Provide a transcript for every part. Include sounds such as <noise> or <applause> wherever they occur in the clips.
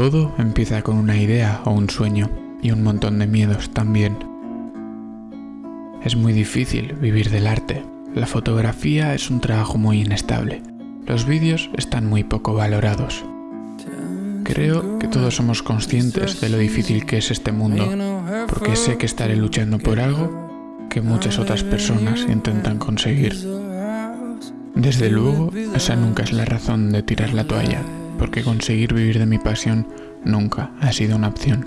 Todo empieza con una idea o un sueño y un montón de miedos también. Es muy difícil vivir del arte. La fotografía es un trabajo muy inestable. Los vídeos están muy poco valorados. Creo que todos somos conscientes de lo difícil que es este mundo, porque sé que estaré luchando por algo que muchas otras personas intentan conseguir. Desde luego, esa nunca es la razón de tirar la toalla, porque conseguir vivir de mi pasión nunca ha sido una opción.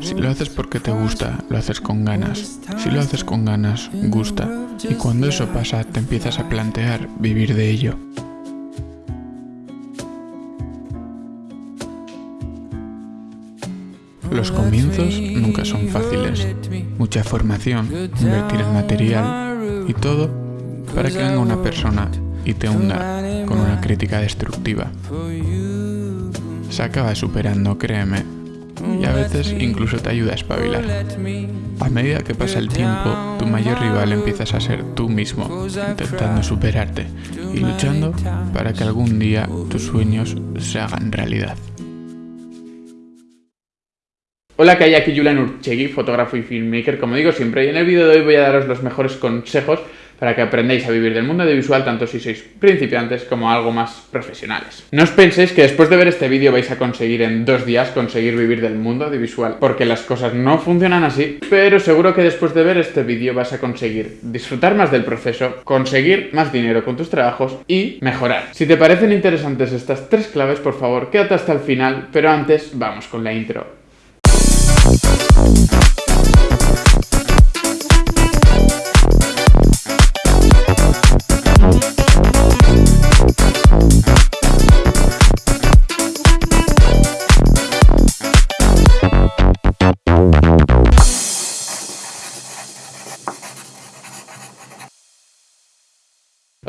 Si lo haces porque te gusta, lo haces con ganas. Si lo haces con ganas, gusta. Y cuando eso pasa, te empiezas a plantear vivir de ello. Los comienzos nunca son fáciles. Mucha formación, invertir en material y todo para que venga una persona y te hunda con una crítica destructiva. Se acaba superando, créeme, y a veces incluso te ayuda a espabilar. A medida que pasa el tiempo, tu mayor rival empiezas a ser tú mismo, intentando superarte y luchando para que algún día tus sueños se hagan realidad. Hola, que hay aquí Julian Urchegui, fotógrafo y filmmaker, como digo siempre, y en el vídeo de hoy voy a daros los mejores consejos para que aprendáis a vivir del mundo audiovisual tanto si sois principiantes como algo más profesionales. No os penséis que después de ver este vídeo vais a conseguir en dos días conseguir vivir del mundo audiovisual, porque las cosas no funcionan así, pero seguro que después de ver este vídeo vas a conseguir disfrutar más del proceso, conseguir más dinero con tus trabajos y mejorar. Si te parecen interesantes estas tres claves, por favor, quédate hasta el final, pero antes vamos con la intro.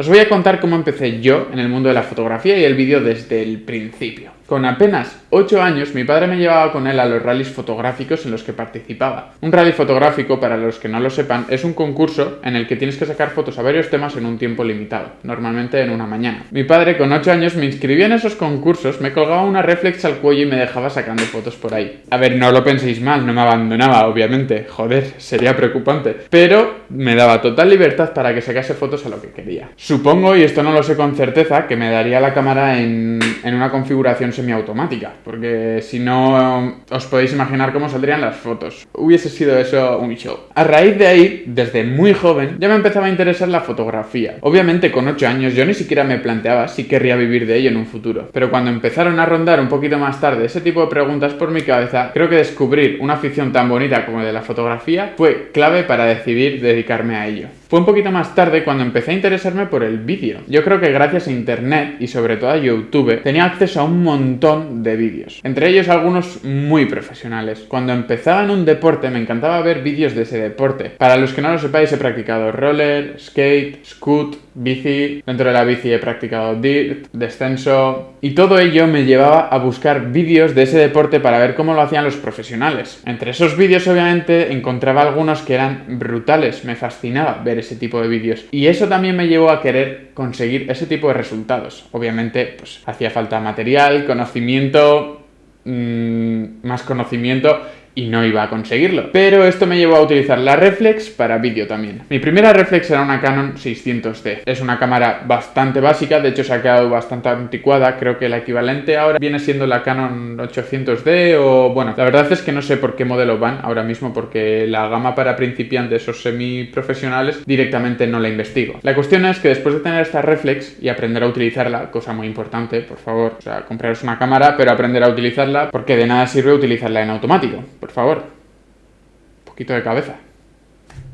Os voy a contar cómo empecé yo en el mundo de la fotografía y el vídeo desde el principio. Con apenas 8 años, mi padre me llevaba con él a los rallies fotográficos en los que participaba. Un rally fotográfico, para los que no lo sepan, es un concurso en el que tienes que sacar fotos a varios temas en un tiempo limitado, normalmente en una mañana. Mi padre, con 8 años, me inscribía en esos concursos, me colgaba una reflex al cuello y me dejaba sacando fotos por ahí. A ver, no lo penséis mal, no me abandonaba, obviamente, joder, sería preocupante. Pero me daba total libertad para que sacase fotos a lo que quería. Supongo, y esto no lo sé con certeza, que me daría la cámara en, en una configuración semiautomática, porque si no os podéis imaginar cómo saldrían las fotos. Hubiese sido eso un show. A raíz de ahí, desde muy joven, ya me empezaba a interesar la fotografía. Obviamente con 8 años yo ni siquiera me planteaba si querría vivir de ello en un futuro. Pero cuando empezaron a rondar un poquito más tarde ese tipo de preguntas por mi cabeza, creo que descubrir una afición tan bonita como de la fotografía fue clave para decidir dedicarme a ello. Fue un poquito más tarde cuando empecé a interesarme por el vídeo. Yo creo que gracias a internet y sobre todo a YouTube tenía acceso a un montón de vídeos, entre ellos algunos muy profesionales. Cuando empezaba en un deporte me encantaba ver vídeos de ese deporte. Para los que no lo sepáis he practicado roller, skate, scoot, bici, dentro de la bici he practicado dirt, descenso y todo ello me llevaba a buscar vídeos de ese deporte para ver cómo lo hacían los profesionales. Entre esos vídeos obviamente encontraba algunos que eran brutales, me fascinaba ver ese tipo de vídeos y eso también me llevó a querer conseguir ese tipo de resultados. Obviamente pues hacía falta material, conocimiento, mmm, más conocimiento y no iba a conseguirlo. Pero esto me llevó a utilizar la reflex para vídeo también. Mi primera reflex era una Canon 600D. Es una cámara bastante básica, de hecho se ha quedado bastante anticuada. Creo que la equivalente ahora viene siendo la Canon 800D o... Bueno, la verdad es que no sé por qué modelo van ahora mismo porque la gama para principiantes o semiprofesionales directamente no la investigo. La cuestión es que después de tener esta reflex y aprender a utilizarla, cosa muy importante, por favor, o sea, compraros una cámara pero aprender a utilizarla porque de nada sirve utilizarla en automático por favor. Un poquito de cabeza.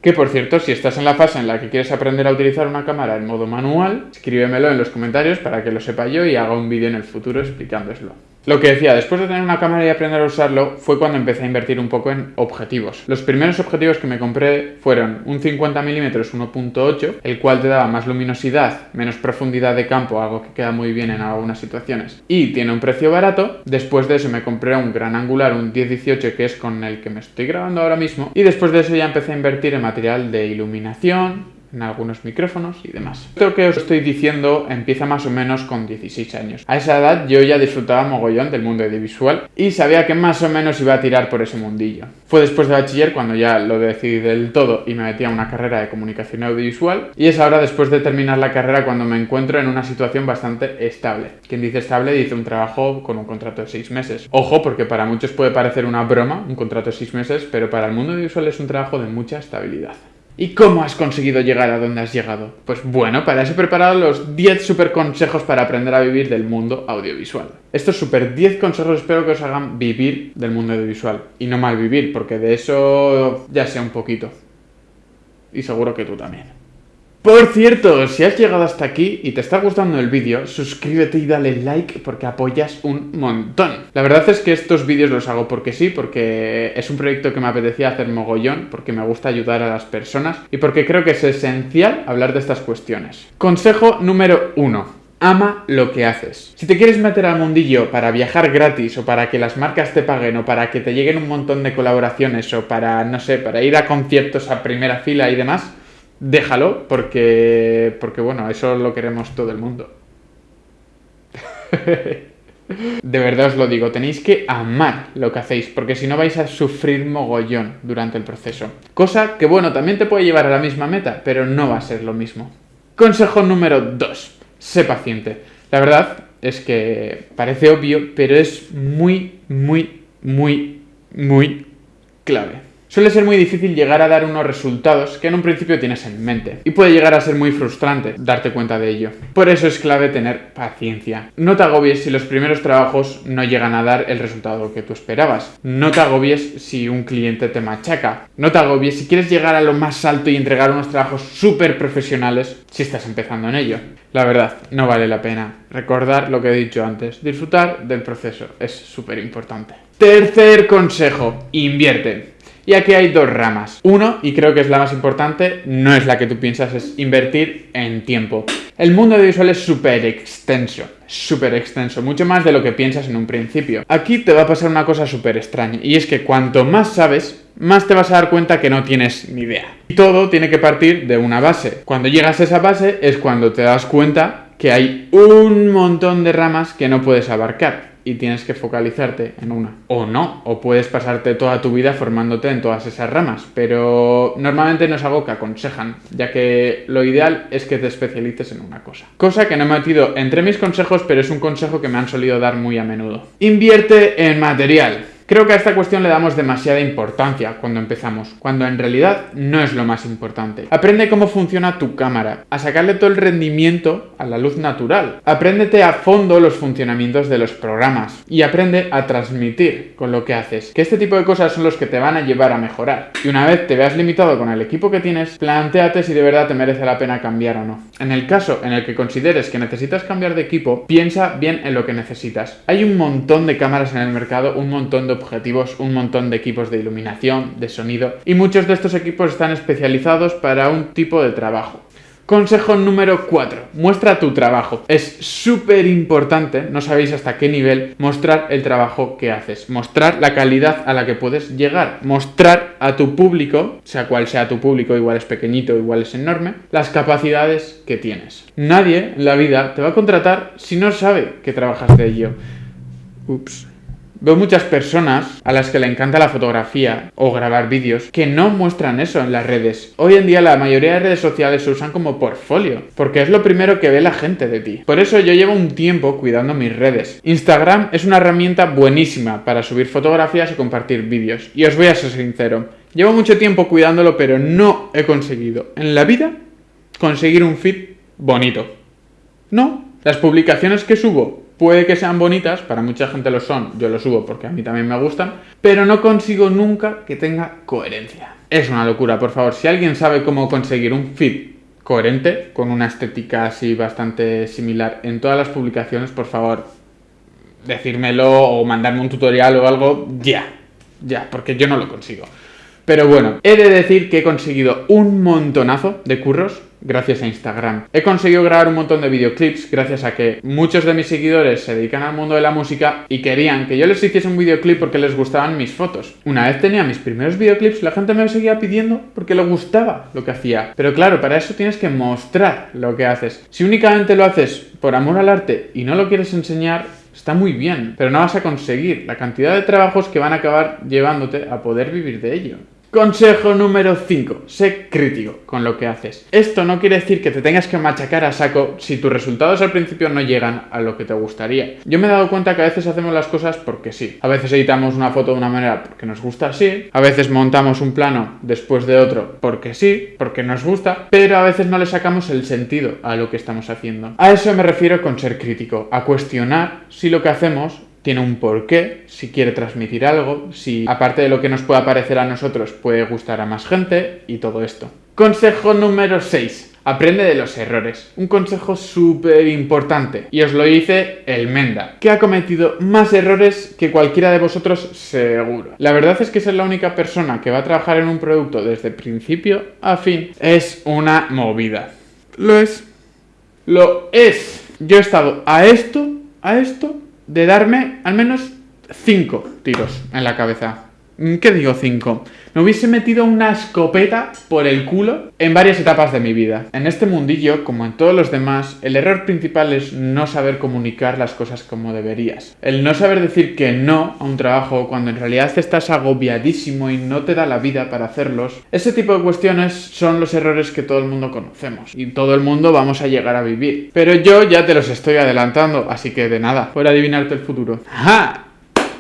Que por cierto, si estás en la fase en la que quieres aprender a utilizar una cámara en modo manual, escríbemelo en los comentarios para que lo sepa yo y haga un vídeo en el futuro explicándoslo. Lo que decía, después de tener una cámara y aprender a usarlo, fue cuando empecé a invertir un poco en objetivos. Los primeros objetivos que me compré fueron un 50mm 1.8, el cual te daba más luminosidad, menos profundidad de campo, algo que queda muy bien en algunas situaciones, y tiene un precio barato. Después de eso me compré un gran angular, un 10-18, que es con el que me estoy grabando ahora mismo, y después de eso ya empecé a invertir en material de iluminación, en algunos micrófonos y demás. Esto que os estoy diciendo empieza más o menos con 16 años. A esa edad yo ya disfrutaba mogollón del mundo audiovisual y sabía que más o menos iba a tirar por ese mundillo. Fue después de bachiller cuando ya lo decidí del todo y me metí a una carrera de comunicación audiovisual y es ahora después de terminar la carrera cuando me encuentro en una situación bastante estable. Quien dice estable dice un trabajo con un contrato de 6 meses. Ojo, porque para muchos puede parecer una broma un contrato de 6 meses, pero para el mundo audiovisual es un trabajo de mucha estabilidad. ¿Y cómo has conseguido llegar a donde has llegado? Pues bueno, para eso he preparado los 10 super consejos para aprender a vivir del mundo audiovisual. Estos super 10 consejos espero que os hagan vivir del mundo audiovisual. Y no mal vivir, porque de eso ya sé un poquito. Y seguro que tú también. Por cierto, si has llegado hasta aquí y te está gustando el vídeo, suscríbete y dale like porque apoyas un montón. La verdad es que estos vídeos los hago porque sí, porque es un proyecto que me apetecía hacer mogollón, porque me gusta ayudar a las personas y porque creo que es esencial hablar de estas cuestiones. Consejo número 1 ama lo que haces. Si te quieres meter al mundillo para viajar gratis o para que las marcas te paguen o para que te lleguen un montón de colaboraciones o para, no sé, para ir a conciertos a primera fila y demás, déjalo porque, porque bueno, eso lo queremos todo el mundo. <laughs> De verdad os lo digo, tenéis que amar lo que hacéis, porque si no vais a sufrir mogollón durante el proceso. Cosa que, bueno, también te puede llevar a la misma meta, pero no va a ser lo mismo. Consejo número 2. Sé paciente. La verdad es que parece obvio, pero es muy, muy, muy, muy clave. Suele ser muy difícil llegar a dar unos resultados que en un principio tienes en mente, y puede llegar a ser muy frustrante darte cuenta de ello. Por eso es clave tener paciencia. No te agobies si los primeros trabajos no llegan a dar el resultado que tú esperabas. No te agobies si un cliente te machaca. No te agobies si quieres llegar a lo más alto y entregar unos trabajos súper profesionales si estás empezando en ello. La verdad, no vale la pena. Recordar lo que he dicho antes, disfrutar del proceso es súper importante. Tercer consejo, invierte. Y aquí hay dos ramas. Uno, y creo que es la más importante, no es la que tú piensas, es invertir en tiempo. El mundo audiovisual es súper extenso, súper extenso, mucho más de lo que piensas en un principio. Aquí te va a pasar una cosa súper extraña, y es que cuanto más sabes, más te vas a dar cuenta que no tienes ni idea. Y todo tiene que partir de una base. Cuando llegas a esa base es cuando te das cuenta que hay un montón de ramas que no puedes abarcar y tienes que focalizarte en una. O no, o puedes pasarte toda tu vida formándote en todas esas ramas, pero normalmente no es algo que aconsejan, ya que lo ideal es que te especialices en una cosa. Cosa que no he metido entre mis consejos, pero es un consejo que me han solido dar muy a menudo. Invierte en material. Creo que a esta cuestión le damos demasiada importancia cuando empezamos, cuando en realidad no es lo más importante. Aprende cómo funciona tu cámara, a sacarle todo el rendimiento a la luz natural. Apréndete a fondo los funcionamientos de los programas y aprende a transmitir con lo que haces, que este tipo de cosas son los que te van a llevar a mejorar. Y una vez te veas limitado con el equipo que tienes, planteate si de verdad te merece la pena cambiar o no. En el caso en el que consideres que necesitas cambiar de equipo, piensa bien en lo que necesitas. Hay un montón de cámaras en el mercado, un montón de objetivos, un montón de equipos de iluminación, de sonido, y muchos de estos equipos están especializados para un tipo de trabajo. Consejo número 4. Muestra tu trabajo. Es súper importante, no sabéis hasta qué nivel, mostrar el trabajo que haces. Mostrar la calidad a la que puedes llegar. Mostrar a tu público, sea cual sea tu público, igual es pequeñito, igual es enorme, las capacidades que tienes. Nadie en la vida te va a contratar si no sabe que trabajas de ello. Ups. Veo muchas personas a las que le encanta la fotografía o grabar vídeos que no muestran eso en las redes. Hoy en día la mayoría de redes sociales se usan como portfolio, porque es lo primero que ve la gente de ti. Por eso yo llevo un tiempo cuidando mis redes. Instagram es una herramienta buenísima para subir fotografías y compartir vídeos. Y os voy a ser sincero, llevo mucho tiempo cuidándolo pero no he conseguido en la vida conseguir un feed bonito. No, las publicaciones que subo Puede que sean bonitas, para mucha gente lo son, yo lo subo porque a mí también me gustan, pero no consigo nunca que tenga coherencia. Es una locura, por favor, si alguien sabe cómo conseguir un feed coherente, con una estética así bastante similar en todas las publicaciones, por favor, decírmelo o mandarme un tutorial o algo ya, ya, porque yo no lo consigo. Pero bueno, he de decir que he conseguido un montonazo de curros gracias a Instagram. He conseguido grabar un montón de videoclips gracias a que muchos de mis seguidores se dedican al mundo de la música y querían que yo les hiciese un videoclip porque les gustaban mis fotos. Una vez tenía mis primeros videoclips, la gente me seguía pidiendo porque le gustaba lo que hacía. Pero claro, para eso tienes que mostrar lo que haces. Si únicamente lo haces por amor al arte y no lo quieres enseñar, está muy bien, pero no vas a conseguir la cantidad de trabajos que van a acabar llevándote a poder vivir de ello. Consejo número 5. Sé crítico con lo que haces. Esto no quiere decir que te tengas que machacar a saco si tus resultados al principio no llegan a lo que te gustaría. Yo me he dado cuenta que a veces hacemos las cosas porque sí. A veces editamos una foto de una manera porque nos gusta así. A veces montamos un plano después de otro porque sí, porque nos gusta. Pero a veces no le sacamos el sentido a lo que estamos haciendo. A eso me refiero con ser crítico. A cuestionar si lo que hacemos tiene un porqué, si quiere transmitir algo, si aparte de lo que nos pueda parecer a nosotros puede gustar a más gente y todo esto. Consejo número 6. Aprende de los errores. Un consejo súper importante. Y os lo dice el Menda, que ha cometido más errores que cualquiera de vosotros seguro. La verdad es que ser la única persona que va a trabajar en un producto desde principio a fin es una movida. Lo es. Lo es. Yo he estado a esto, a esto de darme al menos 5 tiros en la cabeza. ¿Qué digo 5? Me hubiese metido una escopeta por el culo en varias etapas de mi vida. En este mundillo, como en todos los demás, el error principal es no saber comunicar las cosas como deberías. El no saber decir que no a un trabajo cuando en realidad estás agobiadísimo y no te da la vida para hacerlos. Ese tipo de cuestiones son los errores que todo el mundo conocemos y todo el mundo vamos a llegar a vivir. Pero yo ya te los estoy adelantando, así que de nada, por adivinarte el futuro. ¡Ja!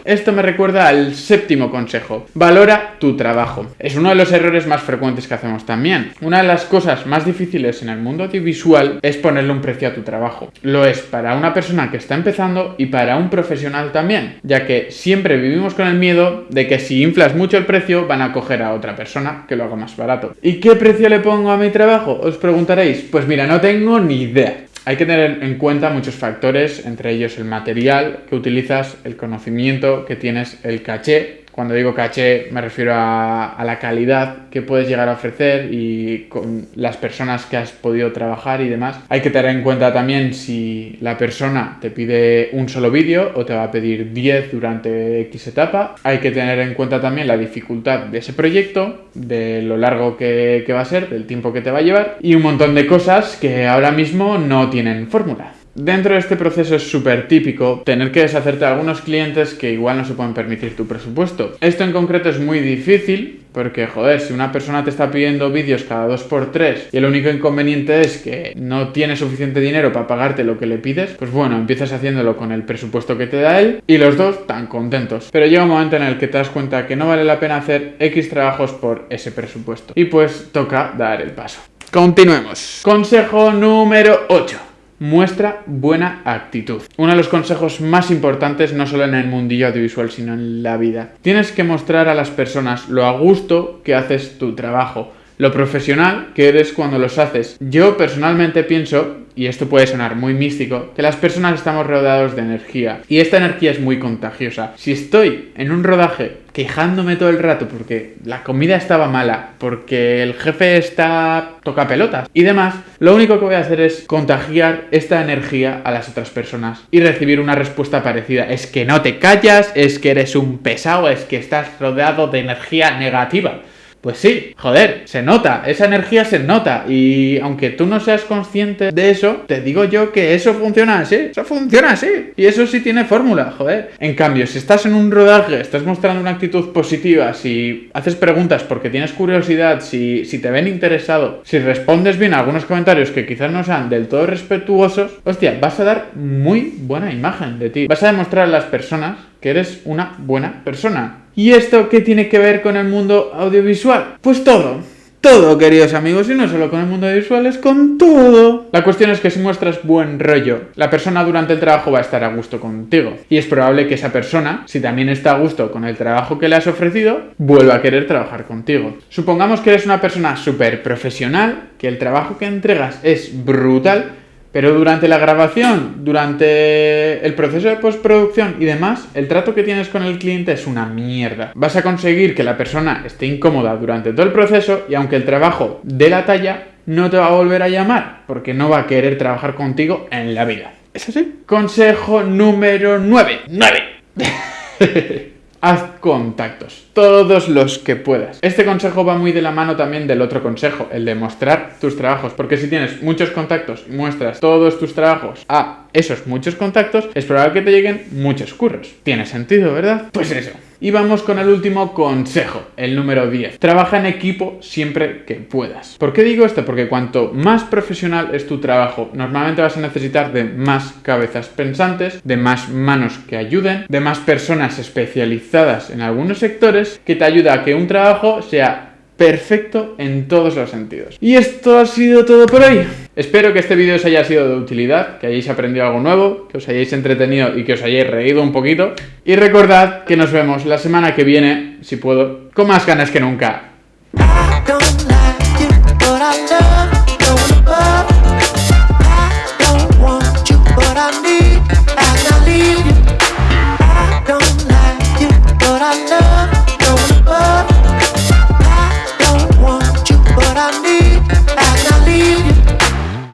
Esto me recuerda al séptimo consejo. Valora tu trabajo. Es uno de los errores más frecuentes que hacemos también. Una de las cosas más difíciles en el mundo audiovisual es ponerle un precio a tu trabajo. Lo es para una persona que está empezando y para un profesional también, ya que siempre vivimos con el miedo de que si inflas mucho el precio van a coger a otra persona que lo haga más barato. ¿Y qué precio le pongo a mi trabajo? Os preguntaréis. Pues mira, no tengo ni idea. Hay que tener en cuenta muchos factores, entre ellos el material que utilizas, el conocimiento que tienes, el caché cuando digo caché me refiero a, la calidad que puedes llegar a ofrecer y con las personas que has podido trabajar y demás. Hay que tener en cuenta también si la persona te pide un solo vídeo o te va a pedir 10 durante X etapa. Hay que tener en cuenta también la dificultad de ese proyecto, de lo largo que va a ser, del tiempo que te va a llevar y un montón de cosas que ahora mismo no tienen fórmula. Dentro de este proceso es súper típico tener que deshacerte de algunos clientes que igual no se pueden permitir tu presupuesto. Esto en concreto es muy difícil porque, joder, si una persona te está pidiendo vídeos cada 2x3 y el único inconveniente es que no tiene suficiente dinero para pagarte lo que le pides, pues bueno, empiezas haciéndolo con el presupuesto que te da él y los dos tan contentos. Pero llega un momento en el que te das cuenta que no vale la pena hacer X trabajos por ese presupuesto. Y pues toca dar el paso. Continuemos. Consejo número 8 muestra buena actitud. Uno de los consejos más importantes no solo en el mundillo audiovisual, sino en la vida. Tienes que mostrar a las personas lo a gusto que haces tu trabajo, lo profesional que eres cuando los haces. Yo personalmente pienso y esto puede sonar muy místico, que las personas estamos rodeados de energía y esta energía es muy contagiosa. Si estoy en un rodaje quejándome todo el rato porque la comida estaba mala, porque el jefe está toca pelotas y demás, lo único que voy a hacer es contagiar esta energía a las otras personas y recibir una respuesta parecida. Es que no te callas, es que eres un pesado, es que estás rodeado de energía negativa. Pues sí, joder, se nota, esa energía se nota y aunque tú no seas consciente de eso, te digo yo que eso funciona así, eso funciona así y eso sí tiene fórmula, joder. En cambio, si estás en un rodaje, estás mostrando una actitud positiva, si haces preguntas porque tienes curiosidad, si, si te ven interesado, si respondes bien a algunos comentarios que quizás no sean del todo respetuosos, hostia, vas a dar muy buena imagen de ti. Vas a demostrar a las personas que eres una buena persona. ¿Y esto qué tiene que ver con el mundo audiovisual? Pues todo. Todo, queridos amigos, y no solo con el mundo audiovisual, es con todo. La cuestión es que si muestras buen rollo, la persona durante el trabajo va a estar a gusto contigo. Y es probable que esa persona, si también está a gusto con el trabajo que le has ofrecido, vuelva a querer trabajar contigo. Supongamos que eres una persona súper profesional, que el trabajo que entregas es brutal, Pero durante la grabación, durante el proceso de postproducción y demás, el trato que tienes con el cliente es una mierda. Vas a conseguir que la persona esté incómoda durante todo el proceso y aunque el trabajo dé la talla, no te va a volver a llamar porque no va a querer trabajar contigo en la vida. ¿Es así? Consejo número 9. 9. <laughs> Haz contactos, todos los que puedas. Este consejo va muy de la mano también del otro consejo, el de mostrar tus trabajos, porque si tienes muchos contactos y muestras todos tus trabajos a esos muchos contactos, es probable que te lleguen muchos curros. Tiene sentido, ¿verdad? Pues eso. Y vamos con el último consejo, el número 10. Trabaja en equipo siempre que puedas. ¿Por qué digo esto? Porque cuanto más profesional es tu trabajo, normalmente vas a necesitar de más cabezas pensantes, de más manos que ayuden, de más personas especializadas en algunos sectores que te ayuda a que un trabajo sea perfecto en todos los sentidos. Y esto ha sido todo por hoy. Espero que este vídeo os haya sido de utilidad, que hayáis aprendido algo nuevo, que os hayáis entretenido y que os hayáis reído un poquito. Y recordad que nos vemos la semana que viene, si puedo, con más ganas que nunca.